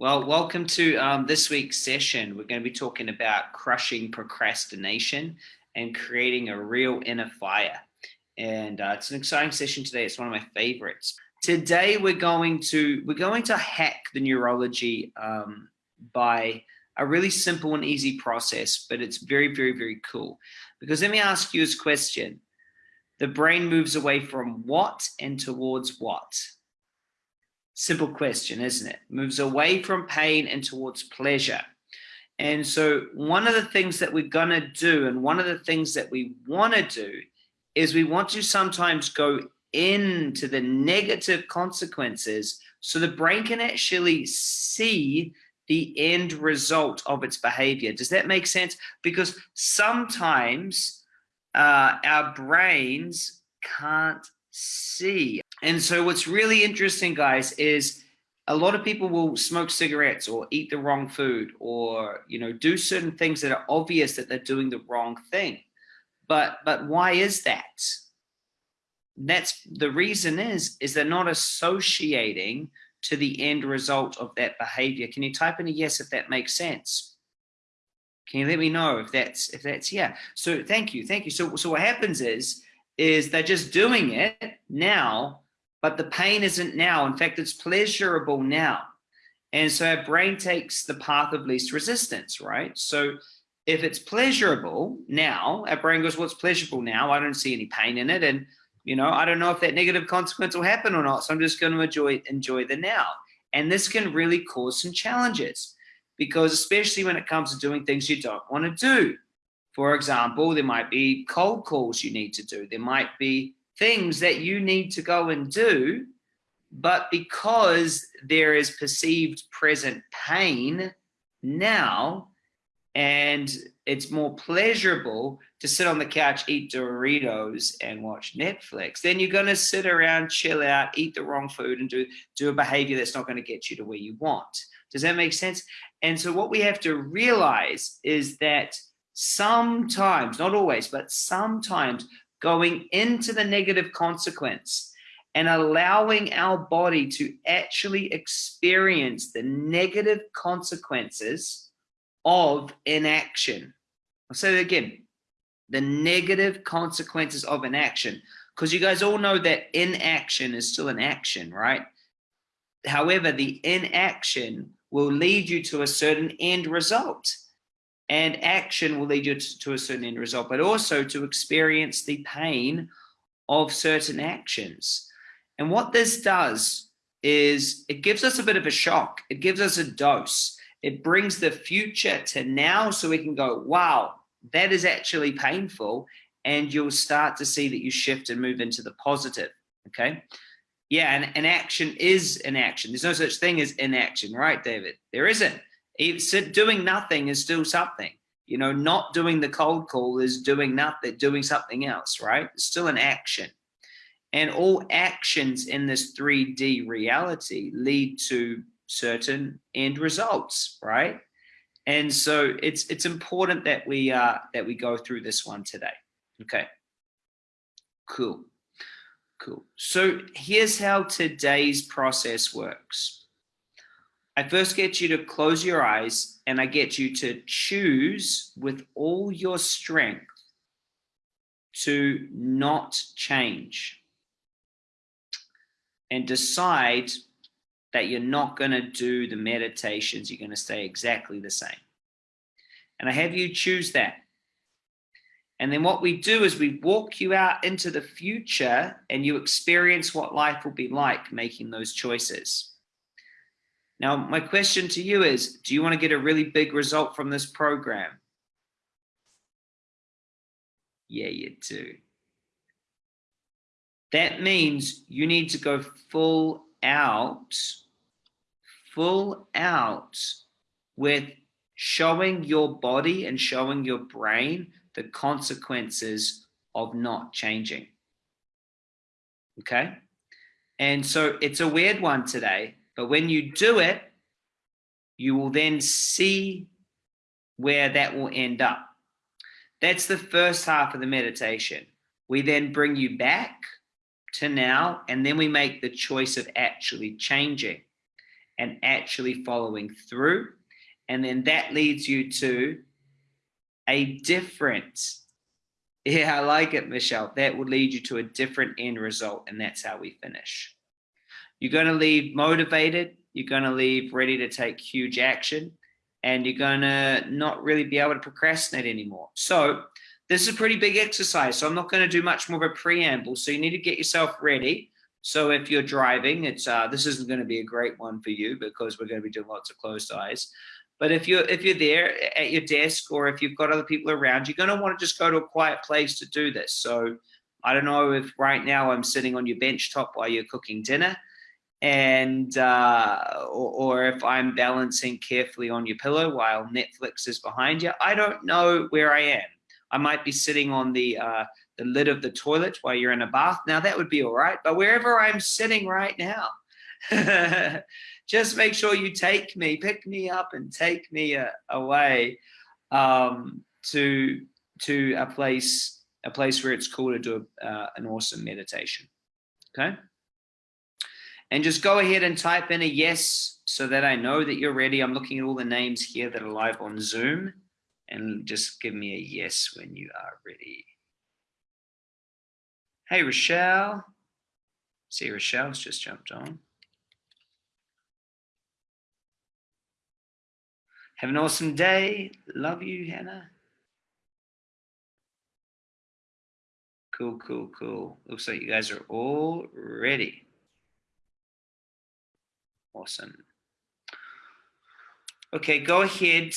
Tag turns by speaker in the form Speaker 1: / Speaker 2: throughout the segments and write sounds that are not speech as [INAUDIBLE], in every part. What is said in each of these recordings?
Speaker 1: Well, welcome to um, this week's session. We're going to be talking about crushing procrastination and creating a real inner fire. And uh, it's an exciting session today. It's one of my favorites. Today, we're going to we're going to hack the neurology um, by a really simple and easy process, but it's very, very, very cool. Because let me ask you this question. The brain moves away from what and towards what? Simple question, isn't it? Moves away from pain and towards pleasure. And so one of the things that we're going to do and one of the things that we want to do is we want to sometimes go into the negative consequences so the brain can actually see the end result of its behavior. Does that make sense? Because sometimes uh, our brains can't see. And so what's really interesting, guys, is a lot of people will smoke cigarettes or eat the wrong food or, you know, do certain things that are obvious that they're doing the wrong thing. But, but why is that? That's the reason is, is they're not associating to the end result of that behavior. Can you type in a yes if that makes sense? Can you let me know if that's if that's yeah? So thank you, thank you. So so what happens is is they're just doing it now, but the pain isn't now. In fact, it's pleasurable now. And so our brain takes the path of least resistance, right? So if it's pleasurable now, our brain goes, what's well, pleasurable now? I don't see any pain in it. And, you know, I don't know if that negative consequence will happen or not. So I'm just going to enjoy, enjoy the now. And this can really cause some challenges because especially when it comes to doing things you don't want to do. For example, there might be cold calls you need to do. There might be things that you need to go and do, but because there is perceived present pain now, and it's more pleasurable to sit on the couch, eat Doritos and watch Netflix, then you're going to sit around, chill out, eat the wrong food and do, do a behavior that's not going to get you to where you want. Does that make sense? And so what we have to realize is that sometimes, not always, but sometimes going into the negative consequence and allowing our body to actually experience the negative consequences of inaction. I'll say that again, the negative consequences of inaction, because you guys all know that inaction is still an action, right? However, the inaction will lead you to a certain end result and action will lead you to, a certain end result, but also to experience the pain of certain actions. And what this does is it gives us a bit of a shock. It gives us a dose. It brings the future to now so we can go, wow, that is actually painful. And you'll start to see that you shift and move into the positive. Okay. Yeah. And an action is an action. There's no such thing as inaction, right, David? There isn't doing nothing is still something. You know, not doing the cold call is doing nothing, doing something else, right? It's still an action. And all actions in this 3D reality lead to certain end results, right? And so it's it's important that we uh that we go through this one today. Okay. Cool. Cool. So here's how today's process works. I first get you to close your eyes and I get you to choose with all your strength to not change and decide that you're not going to do the meditations. You're going to stay exactly the same. And I have you choose that. And then what we do is we walk you out into the future and you experience what life will be like making those choices. Now, my question to you is, do you want to get a really big result from this program? Yeah, you do. That means you need to go full out, full out with showing your body and showing your brain the consequences of not changing. Okay? And so it's a weird one today but when you do it, you will then see where that will end up. That's the first half of the meditation. We then bring you back to now, and then we make the choice of actually changing. and actually following through. And then that leads you to a different, [LAUGHS] yeah, I like it, Michelle. That would lead you to a different end result. And that's how we finish. You're going to leave motivated. You're going to leave ready to take huge action and you're going to not really be able to procrastinate anymore. So this is a pretty big exercise. So I'm not going to do much more of a preamble. So you need to get yourself ready. So if you're driving, it's uh, this isn't going to be a great one for you because we're going to be doing lots of closed eyes. But if you're if you're there at your desk or if you've got other people around, you're going to want to just go to a quiet place to do this. So I don't know if right now I'm sitting on your bench top while you're cooking dinner and uh, or, or, if I'm balancing carefully on your pillow while Netflix is behind you. I don't know where I am. I might be sitting on the uh, the lid of the toilet while you're in a bath. Now that would be all right, but wherever I'm sitting right now, [LAUGHS] just make sure you take me, pick me up, and take me uh, away um, to to a place a place where it's cool to do uh, an awesome meditation. Okay. And just go ahead and type in a yes so that I know that you're ready. I'm looking at all the names here that are live on Zoom and just give me a yes when you are ready. Hey, Rochelle. See, Rochelle's just jumped on. Have an awesome day. Love you, Hannah. Cool, cool, cool. Looks like you guys are all ready. Awesome. Okay, go ahead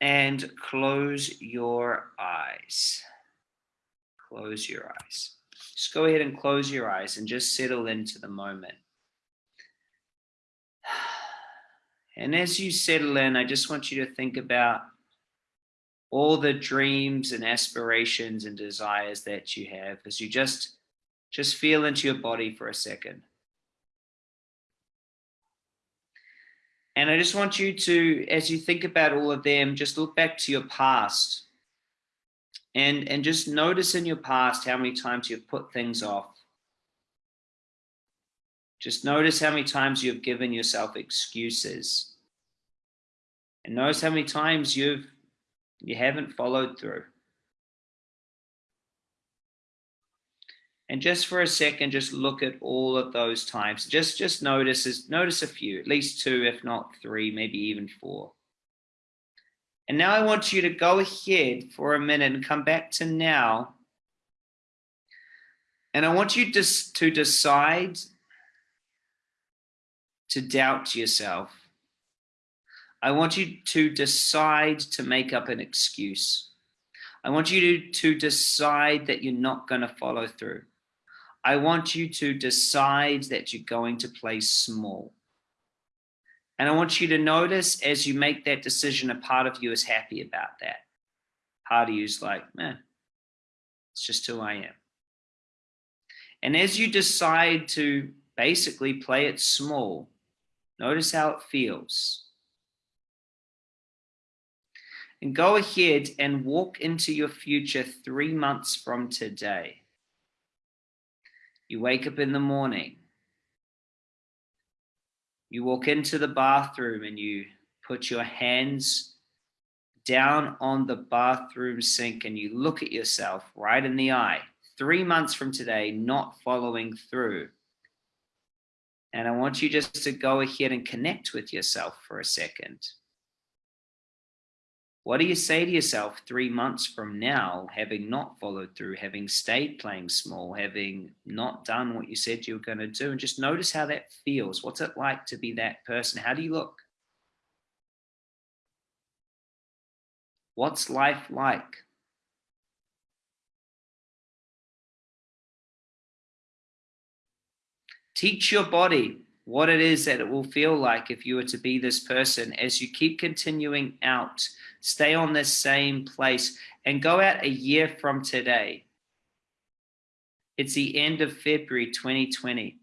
Speaker 1: and close your eyes. Close your eyes. Just go ahead and close your eyes and just settle into the moment. [SIGHS] And as you settle in, I just want you to think about all the dreams and aspirations and desires that you have as you just just feel into your body for a second. And I just want you to, as you think about all of them, just look back to your past and, and just notice in your past how many times you've put things off. Just notice how many times you've given yourself excuses. And notice how many times you've you haven't followed through. And just for a second, just look at all of those times. Just, just notice, notice a few, at least two, if not three, maybe even four. And now I want you to go ahead for a minute and come back to now. And I want you just to decide to doubt yourself. I want you to decide to make up an excuse. I want you to, to decide that you're not going to follow through. I want you to decide that you're going to play small. And I want you to notice as you make that decision, a part of you is happy about that. Part of you is like, man, it's just who I am. And as you decide to basically play it small, notice how it feels. And go ahead and walk into your future three months from today. You wake up in the morning. You walk into the bathroom and you put your hands down on the bathroom sink and you look at yourself right in the eye. Three months from today, not following through. And I want you just to go ahead and connect with yourself for a second. What do you say to yourself three months from now, having not followed through, having stayed playing small, having not done what you said you were going to do? And just notice how that feels. What's it like to be that person? How do you look? What's life like? Teach your body what it is that it will feel like if you were to be this person as you keep continuing out stay on this same place and go out a year from today. It's the end of February 2020.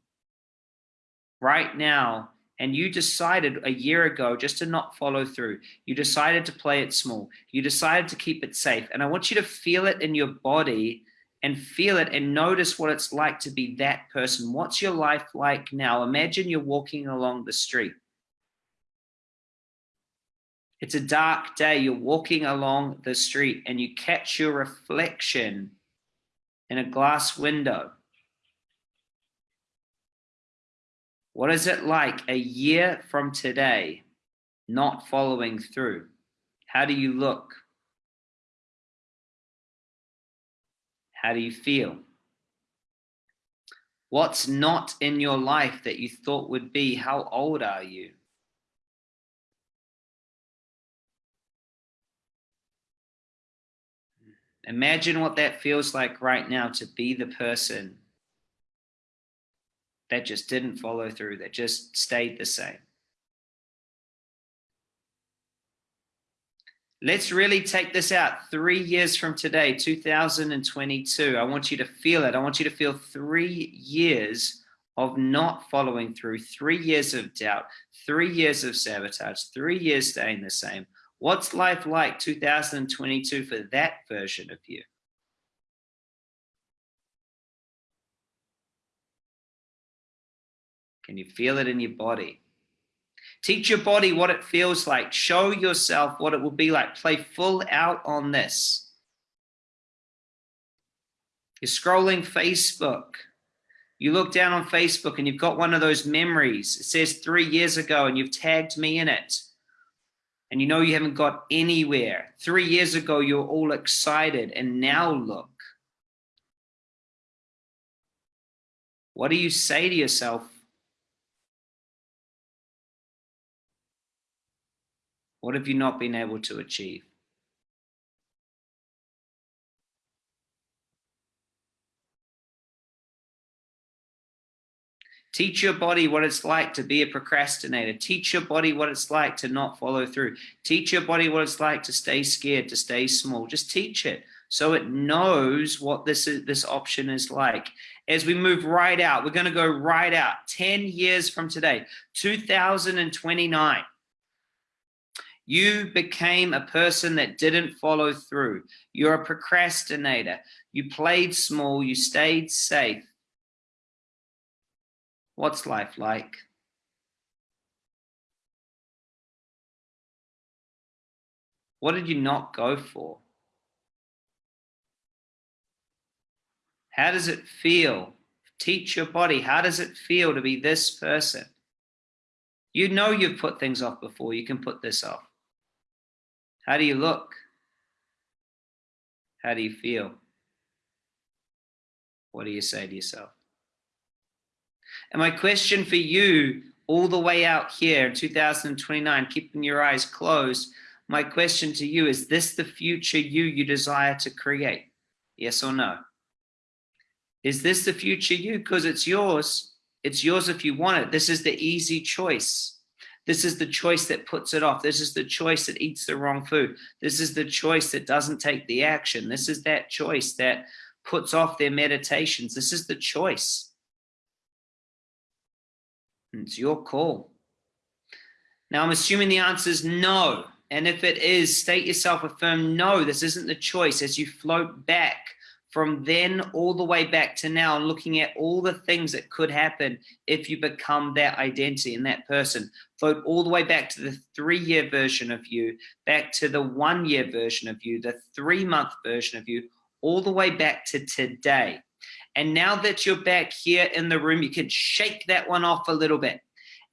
Speaker 1: Right now, and you decided a year ago just to not follow through. You decided to play it small. You decided to keep it safe. And I want you to feel it in your body and feel it and notice what it's like to be that person. What's your life like now? Imagine you're walking along the street It's a dark day. You're walking along the street and you catch your reflection in a glass window. What is it like a year from today not following through? How do you look? How do you feel? What's not in your life that you thought would be? How old are you? Imagine what that feels like right now to be the person that just didn't follow through, that just stayed the same. Let's really take this out three years from today, 2022. I want you to feel it. I want you to feel three years of not following through, three years of doubt, three years of sabotage, three years staying the same. What's life like 2022 for that version of you? Can you feel it in your body? Teach your body what it feels like. Show yourself what it will be like. Play full out on this. You're scrolling Facebook. You look down on Facebook and you've got one of those memories. It says three years ago and you've tagged me in it. And you know you haven't got anywhere. Three years ago, you were all excited and now look. What do you say to yourself What have you not been able to achieve? Teach your body what it's like to be a procrastinator. Teach your body what it's like to not follow through. Teach your body what it's like to stay scared, to stay small. Just teach it so it knows what this is, this option is like. As we move right out, we're going to go right out 10 years from today, 2029. You became a person that didn't follow through. You're a procrastinator. You played small. You stayed safe. What's life like? What did you not go for? How does it feel? Teach your body. How does it feel to be this person? You know you've put things off before. You can put this off. How do you look? How do you feel? What do you say to yourself? And my question for you, all the way out here in 2029, keeping your eyes closed, my question to you is this the future you you desire to create? Yes or no? Is this the future you? Because it's yours. It's yours if you want it. This is the easy choice. This is the choice that puts it off. This is the choice that eats the wrong food. This is the choice that doesn't take the action. This is that choice that puts off their meditations. This is the choice. It's your call. Now, I'm assuming the answer is no. And if it is, state yourself a firm no, this isn't the choice as you float back from then all the way back to now looking at all the things that could happen if you become that identity and that person. Float all the way back to the three-year version of you, back to the one-year version of you, the three-month version of you, all the way back to today. And now that you're back here in the room, you can shake that one off a little bit.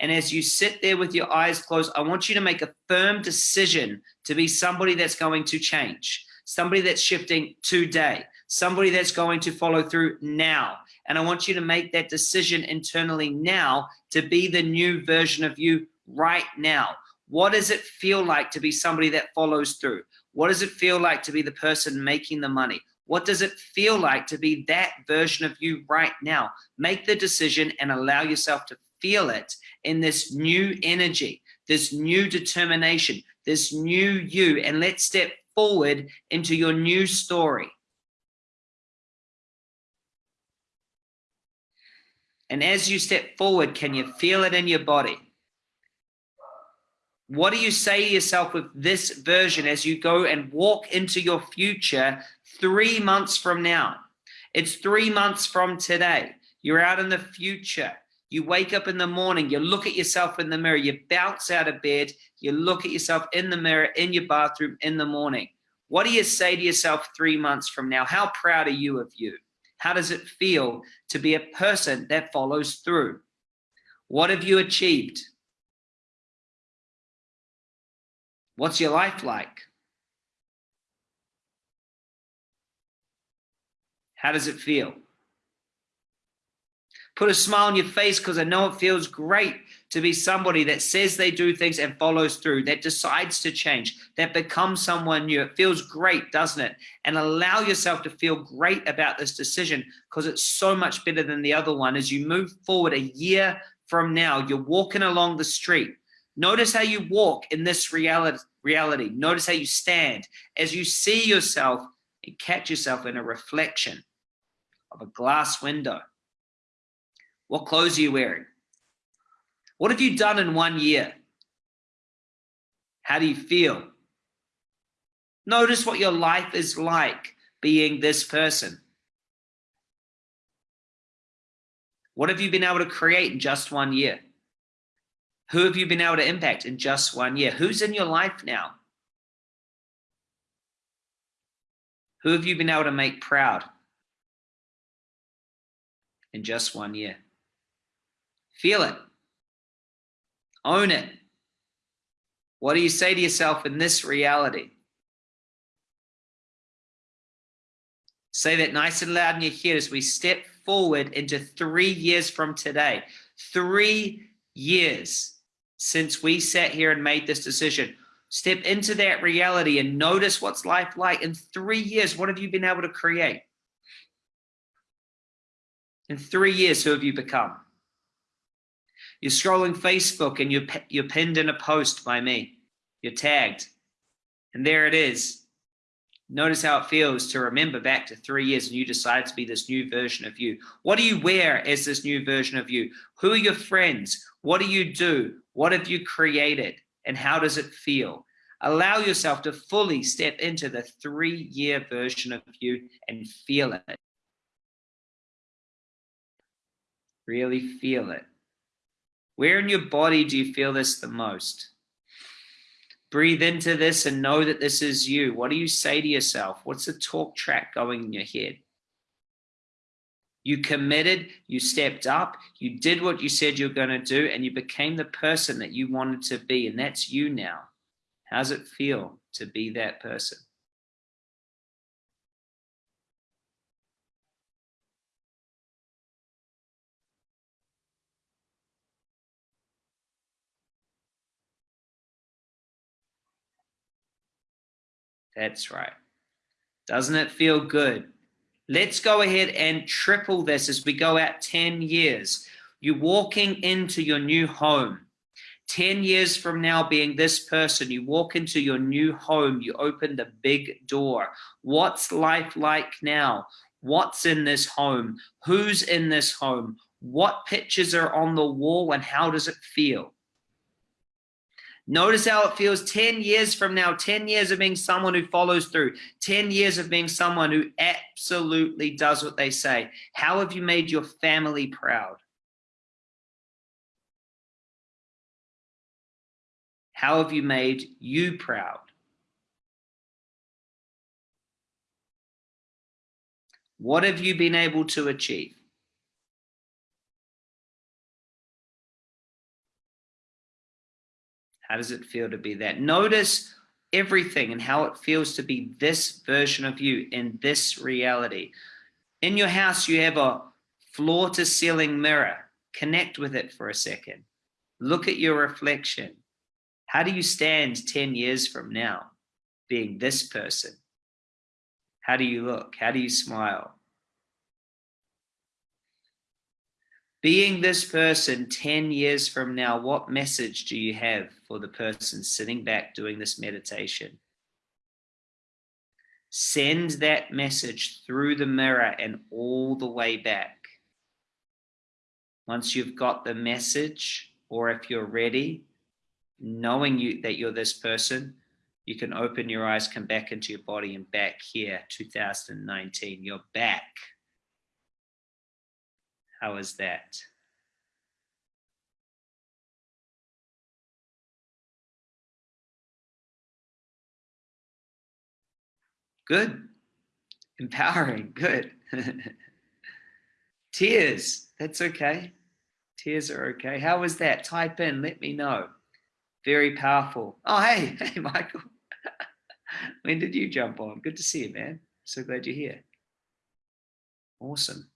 Speaker 1: And as you sit there with your eyes closed, I want you to make a firm decision to be somebody that's going to change, somebody that's shifting today somebody that's going to follow through now. And I want you to make that decision internally now to be the new version of you right now. What does it feel like to be somebody that follows through? What does it feel like to be the person making the money? What does it feel like to be that version of you right now? Make the decision and allow yourself to feel it in this new energy, this new determination, this new you, and let's step forward into your new story. And as you step forward, can you feel it in your body? What do you say to yourself with this version as you go and walk into your future three months from now? It's three months from today. You're out in the future. You wake up in the morning, you look at yourself in the mirror, you bounce out of bed, you look at yourself in the mirror, in your bathroom in the morning. What do you say to yourself three months from now? How proud are you of you? How does it feel to be a person that follows through? What have you achieved? What's your life like? How does it feel? Put a smile on your face because I know it feels great to be somebody that says they do things and follows through, that decides to change, that becomes someone new. It feels great, doesn't it? And allow yourself to feel great about this decision because it's so much better than the other one. As you move forward a year from now, you're walking along the street. Notice how you walk in this reality. Reality. Notice how you stand. As you see yourself and catch yourself in a reflection of a glass window what clothes are you wearing? What have you done in one year? How do you feel? Notice what your life is like being this person. What have you been able to create in just one year? Who have you been able to impact in just one year? Who's in your life now? Who have you been able to make proud in just one year? Feel it. Own it. What do you say to yourself in this reality? Say that nice and loud in your head as we step forward into three years from today. Three years since we sat here and made this decision. Step into that reality and notice what's life like. In three years, what have you been able to create? In three years, who have you become? You're scrolling Facebook and you're, you're pinned in a post by me. You're tagged. And there it is. Notice how it feels to remember back to three years and you decide to be this new version of you. What do you wear as this new version of you? Who are your friends? What do you do? What have you created? And how does it feel? Allow yourself to fully step into the three year version of you and feel it. Really feel it. Where in your body do you feel this the most? Breathe into this and know that this is you. What do you say to yourself? What's the talk track going in your head? You committed, you stepped up, you did what you said you're going to do, and you became the person that you wanted to be. And that's you now. How's it feel to be that person? That's right. Doesn't it feel good? Let's go ahead and triple this as we go out 10 years. You're walking into your new home. 10 years from now being this person, you walk into your new home, you open the big door. What's life like now? What's in this home? Who's in this home? What pictures are on the wall and how does it feel? Notice how it feels 10 years from now, 10 years of being someone who follows through, 10 years of being someone who absolutely does what they say. How have you made your family proud? How have you made you proud? What have you been able to achieve? How does it feel to be that? Notice everything and how it feels to be this version of you in this reality. In your house, you have a floor to ceiling mirror. Connect with it for a second. Look at your reflection. How do you stand 10 years from now being this person? How do you look? How do you smile? Being this person 10 years from now, what message do you have for the person sitting back doing this meditation? Send that message through the mirror and all the way back. Once you've got the message, or if you're ready, knowing you that you're this person, you can open your eyes, come back into your body and back here, 2019, you're back. How is that? Good. Empowering. Good. [LAUGHS] Tears. That's okay. Tears are okay. How was that? Type in. Let me know. Very powerful. Oh, hey. [LAUGHS] Hey, Michael. [LAUGHS] when did you jump on? Good to see you, man. So glad you're here. Awesome.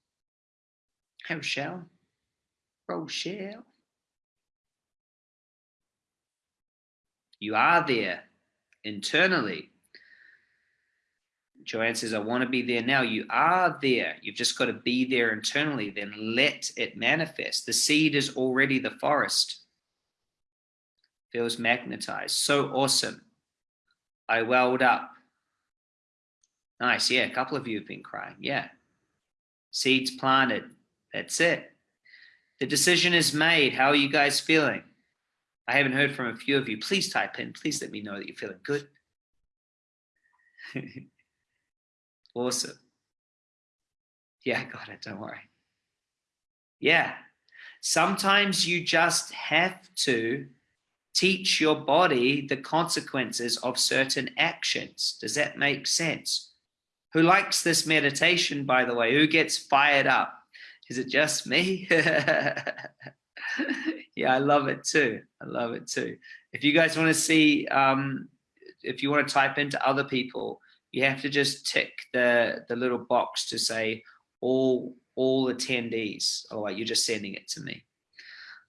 Speaker 1: Rochelle. Rochelle. You are there internally. Joanne says, I want to be there now. You are there. You've just got to be there internally. Then let it manifest. The seed is already the forest. Feels magnetized. So awesome. I welled up. Nice. Yeah, a couple of you have been crying. Yeah. Seeds planted. That's it. The decision is made. How are you guys feeling? I haven't heard from a few of you. Please type in. Please let me know that you're feeling good. [LAUGHS] awesome. Yeah, I got it. Don't worry. Yeah. Sometimes you just have to teach your body the consequences of certain actions. Does that make sense? Who likes this meditation, by the way? Who gets fired up? Is it just me? [LAUGHS] yeah, I love it too. I love it too. If you guys want to see, um, if you want to type into other people, you have to just tick the, the little box to say all, all attendees. Oh, you're just sending it to me.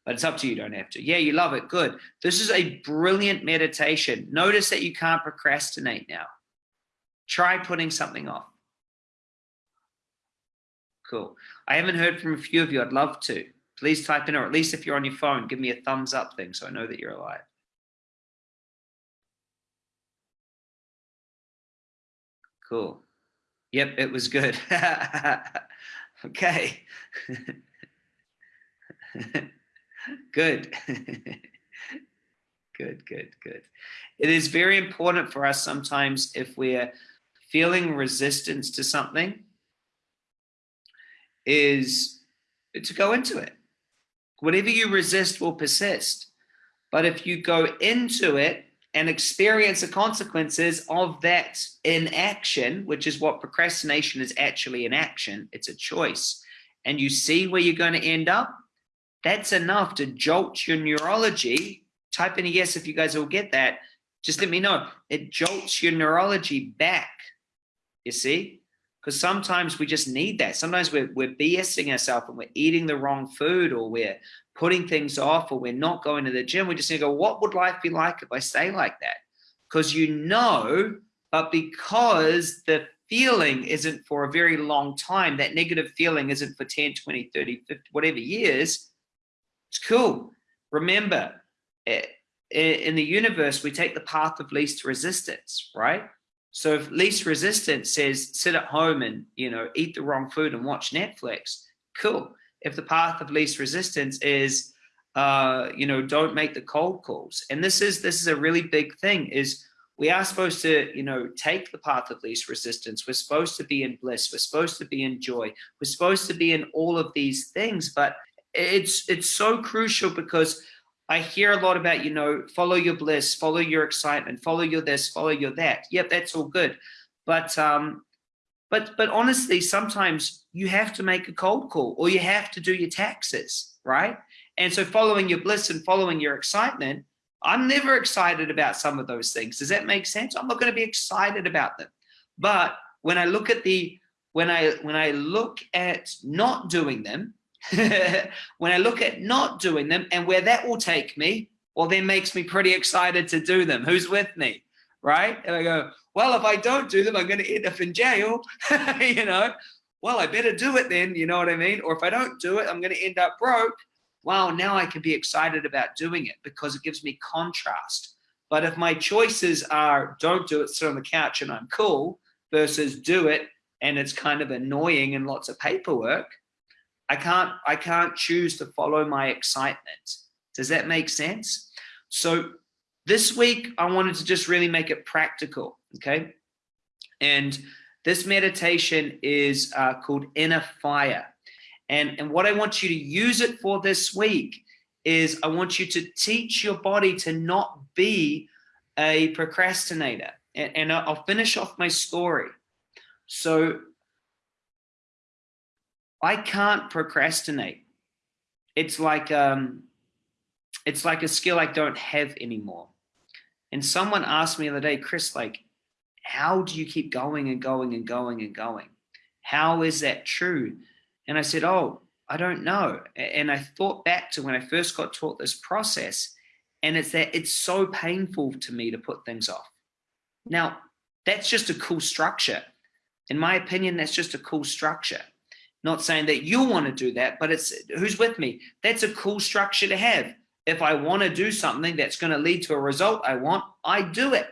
Speaker 1: But it's up to you, don't have to. Yeah, you love it. Good. This is a brilliant meditation. Notice that you can't procrastinate now. Try putting something off. Cool. I haven't heard from a few of you. I'd love to. Please type in, or at least if you're on your phone, give me a thumbs up thing so I know that you're alive. Cool. Yep, it was good. [LAUGHS] okay. [LAUGHS] good. [LAUGHS] good, good, good. It is very important for us sometimes if we're feeling resistance to something is to go into it. Whatever you resist will persist. But if you go into it and experience the consequences of that inaction, which is what procrastination is actually an action, it's a choice, and you see where you're going to end up, that's enough to jolt your neurology. Type in a yes if you guys will get that. Just let me know. It jolts your neurology back, you see? Because sometimes we just need that. Sometimes we're, we're BSing ourselves and we're eating the wrong food or we're putting things off or we're not going to the gym. We just need to go, what would life be like if I stay like that? Because you know, but because the feeling isn't for a very long time, that negative feeling isn't for 10, 20, 30, 50, whatever years, it's cool. Remember, eh, in the universe, we take the path of least resistance, right? So if least resistance says sit at home and, you know, eat the wrong food and watch Netflix, cool. If the path of least resistance is, uh, you know, don't make the cold calls. And this is, this is a really big thing is we are supposed to, you know, take the path of least resistance. We're supposed to be in bliss. We're supposed to be in joy. We're supposed to be in all of these things, but it's, it's so crucial because I hear a lot about, you know, follow your bliss, follow your excitement, follow your this, follow your that. Yep, that's all good. But um, but but honestly, sometimes you have to make a cold call or you have to do your taxes, right? And so following your bliss and following your excitement, I'm never excited about some of those things. Does that make sense? I'm not going to be excited about them. But when I look at the when I when I look at not doing them, [LAUGHS] when I look at not doing them and where that will take me, well, then makes me pretty excited to do them. Who's with me? Right? And I go, well, if I don't do them, I'm going to end up in jail. [LAUGHS] you know, well, I better do it then. You know what I mean? Or if I don't do it, I'm going to end up broke. Wow, now I can be excited about doing it because it gives me contrast. But if my choices are don't do it, sit on the couch and I'm cool versus do it and it's kind of annoying and lots of paperwork, I can't, I can't choose to follow my excitement. Does that make sense? So this week, I wanted to just really make it practical, okay? And this meditation is uh, called Inner Fire. And, and what I want you to use it for this week is I want you to teach your body to not be a procrastinator. and, and I'll finish off my story. So I can't procrastinate. It's like um, it's like a skill I don't have anymore. And someone asked me the other day, Chris, like, how do you keep going and going and going and going? How is that true? And I said, oh, I don't know. And I thought back to when I first got taught this process, and it's that it's so painful to me to put things off. Now, that's just a cool structure. In my opinion, that's just a cool structure. Not saying that you want to do that, but it's who's with me. That's a cool structure to have. If I want to do something that's going to lead to a result I want, I do it.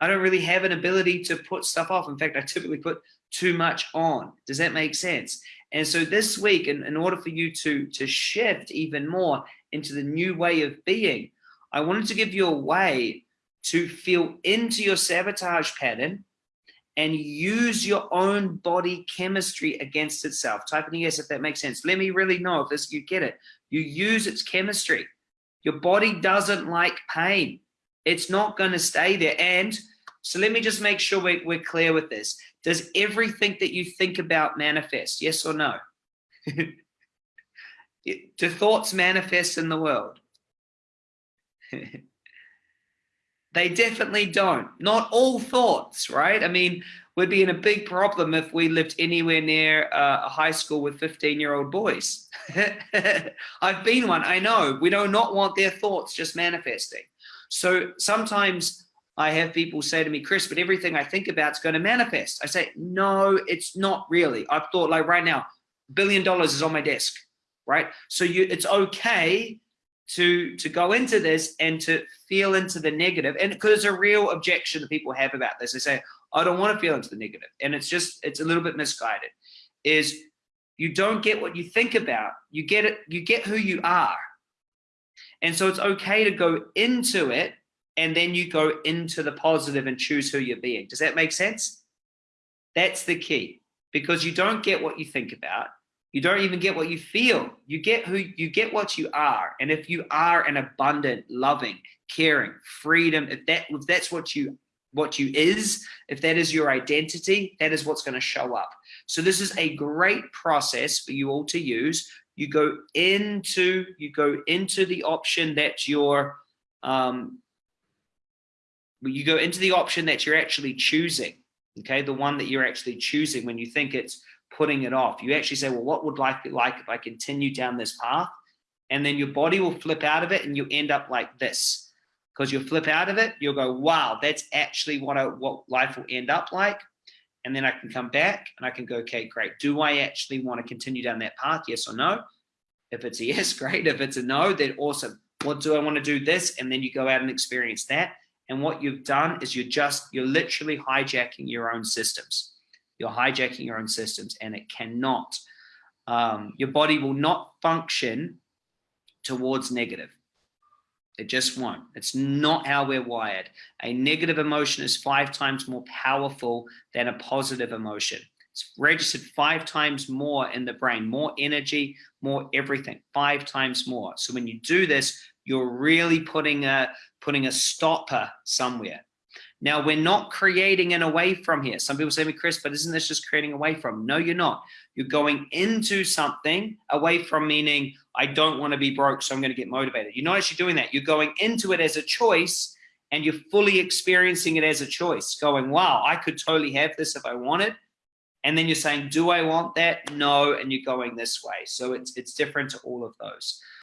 Speaker 1: I don't really have an ability to put stuff off. In fact, I typically put too much on. Does that make sense? And so this week, in, in order for you to, to shift even more into the new way of being, I wanted to give you a way to feel into your sabotage pattern and use your own body chemistry against itself. Type in yes if that makes sense. Let me really know if this you get it. You use its chemistry. Your body doesn't like pain. It's not going to stay there. And so let me just make sure we're, we're clear with this. Does everything that you think about manifest? Yes or no? [LAUGHS] Do thoughts manifest in the world? [LAUGHS] they definitely don't. Not all thoughts, right? I mean, we'd be in a big problem if we lived anywhere near uh, a high school with 15 year old boys. [LAUGHS] I've been one, I know. We do not want their thoughts just manifesting. So sometimes I have people say to me, Chris, but everything I think about is going to manifest. I say, no, it's not really. I've thought like right now, billion dollars is on my desk, right? So you, it's okay to to go into this and to feel into the negative. And because it's a real objection that people have about this. They say i don't want to feel into the negative. And it's just it's a little bit misguided. Is you don't get what you think about. You get it you get who you are. And so it's okay to go into it and then you go into the positive and choose who you're being. Does that make sense? That's the key. Because you don't get what you think about you don't even get what you feel. You get who you get what you are. And if you are an abundant, loving, caring, freedom, if that if that's what you what you is, if that is your identity, that is what's going to show up. So this is a great process for you all to use. You go into you go into the option that you're um, you go into the option that you're actually choosing. Okay, the one that you're actually choosing when you think it's putting it off. You actually say, well, what would life be like if I continue down this path? And then your body will flip out of it and you end up like this. Because you'll flip out of it, you'll go, wow, that's actually what, I, what life will end up like. And then I can come back and I can go, okay, great. Do I actually want to continue down that path? Yes or no? If it's a [LAUGHS] yes, great. If it's a no, then awesome. What do I want to do this? And then you go out and experience that. And what you've done is you're just, you're literally hijacking your own systems. You're hijacking your own systems and it cannot, um, your body will not function towards negative. It just won't. It's not how we're wired. A negative emotion is five times more powerful than a positive emotion. It's registered five times more in the brain, more energy, more everything, five times more. So when you do this, you're really putting a putting a stopper somewhere. Now, we're not creating an away from here. Some people say to me, Chris, but isn't this just creating away from? No, you're not. You're going into something away from meaning, I don't want to be broke, so I'm going to get motivated. You're not actually doing that. You're going into it as a choice and you're fully experiencing it as a choice, going, wow, I could totally have this if I wanted. And then you're saying, do I want that? No. And you're going this way. So it's, it's different to all of those.